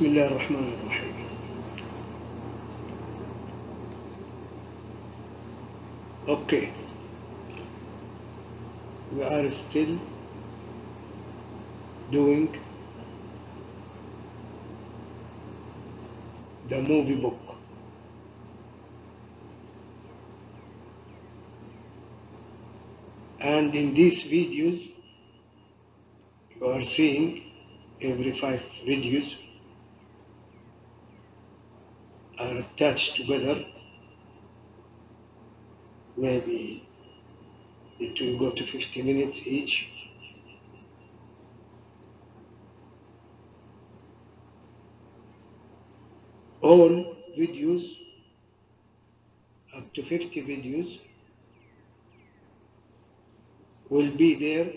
بسم الله الرحمن الرحيم Okay. We are still doing the movie book. And in these videos, you are seeing every five videos are attached together. Maybe it will go to 50 minutes each. All videos, up to 50 videos, will be there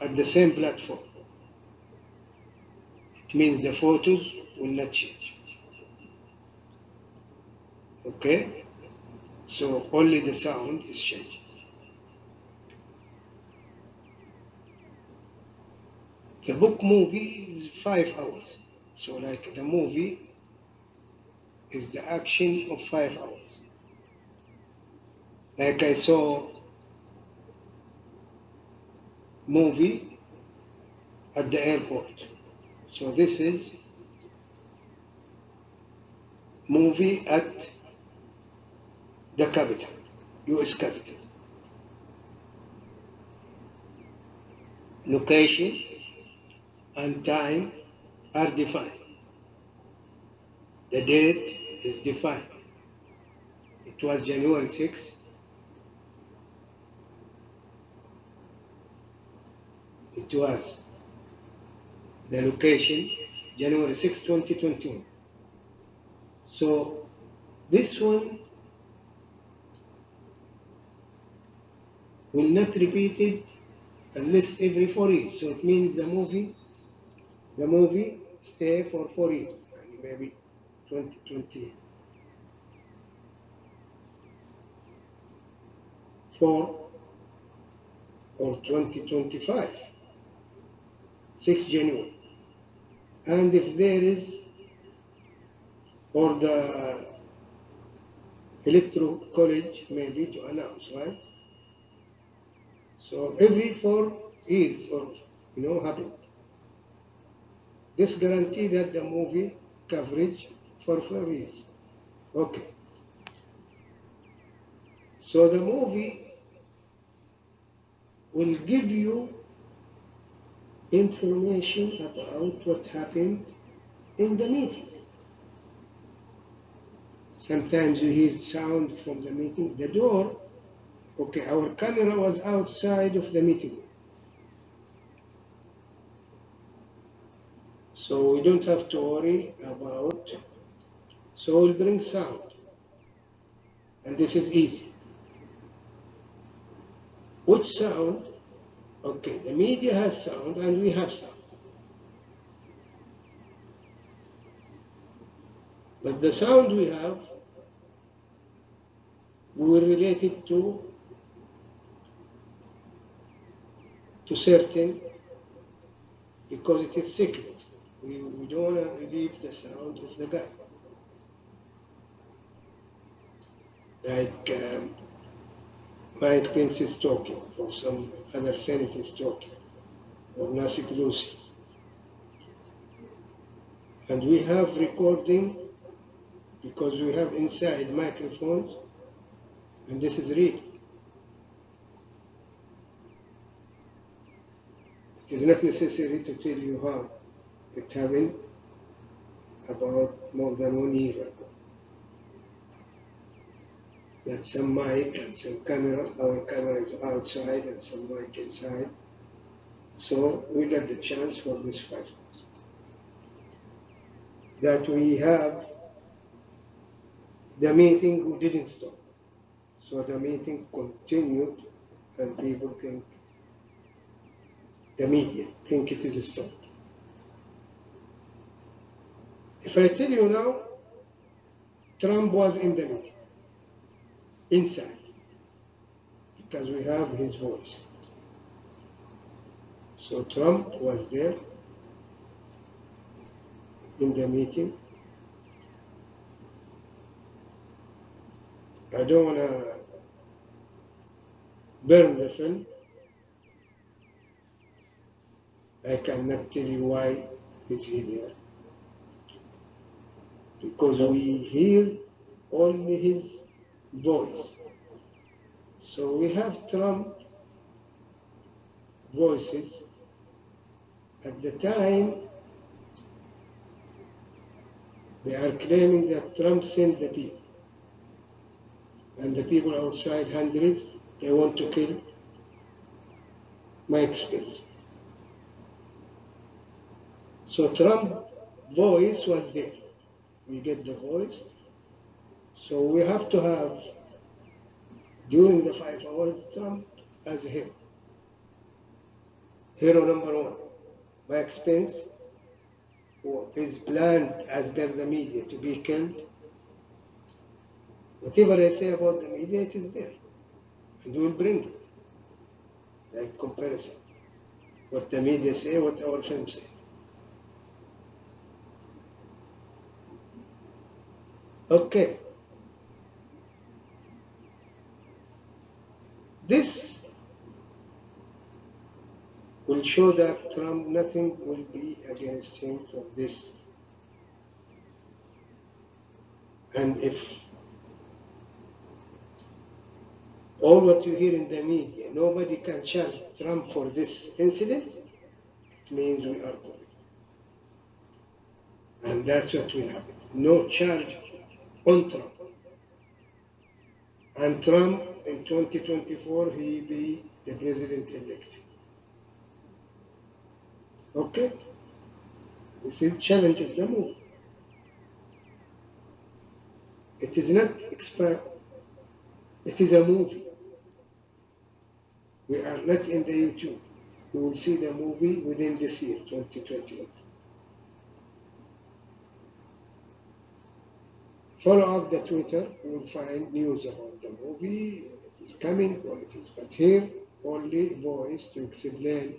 at the same platform. Means the photos will not change. Okay? So only the sound is changing. The book movie is five hours. So like the movie is the action of five hours. Like I saw movie at the airport. So this is movie at the capital, US capital. Location and time are defined. The date is defined. It was January 6, it was the location January 6, 2021. So this one will not repeated unless every four years. So it means the movie, the movie stay for four years, maybe 2020. Four or 2025, 6 January. And if there is, or the electoral college maybe to announce, right? So every four years or you know happened. This guarantee that the movie coverage for four years. Okay. So the movie will give you information about what happened in the meeting. Sometimes you hear sound from the meeting. The door, okay, our camera was outside of the meeting. So we don't have to worry about, so we'll bring sound. And this is easy. Which sound? Okay, the media has sound and we have sound. But the sound we have, we will relate it to to certain because it is secret. We, we don't want to relieve the sound of the guy. Like um, Mike Pence is talking, or some other senator is talking, or Nancy Pelosi. And we have recording because we have inside microphones, and this is real. It is not necessary to tell you how it happened about more than one year ago. That some mic and some camera, our camera is outside and some mic inside. So we got the chance for this five. That we have the meeting who didn't stop. So the meeting continued and people think, the media think it is stopped. If I tell you now, Trump was in the meeting, inside, because we have his voice. So Trump was there, in the meeting. I don't want to burn the film. I cannot tell you why is he there. Because we hear only his voice. So we have Trump voices. At the time, they are claiming that Trump sent the people. And the people outside, hundreds, they want to kill Mike Spence. So Trump voice was there. We get the voice. So we have to have, during the five hours, Trump as a hero. Hero number one, Mike Spence, who is planned as per the media to be killed. Whatever I say about the media, it is there. And we'll bring it. Like comparison. What the media say, what our film say. Okay. This will show that Trump, nothing will be against him for this. And if all what you hear in the media, nobody can charge Trump for this incident, it means we are good. And that's what will happen. No charge on Trump. And Trump in 2024, he be the president elect. Okay? This is challenge of the move. It is not expert. It is a movie. We are not in the YouTube. You will see the movie within this year, 2021. Follow up the Twitter, you will find news about the movie, it is coming, when it is, but here. Only voice to explain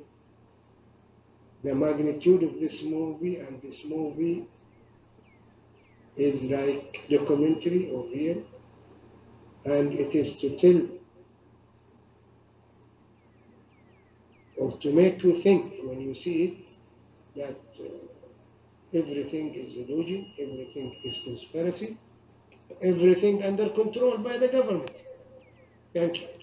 the magnitude of this movie and this movie is like documentary or real and it is to tell or to make you think when you see it that uh, everything is illusion, everything is conspiracy, everything under control by the government. Thank you.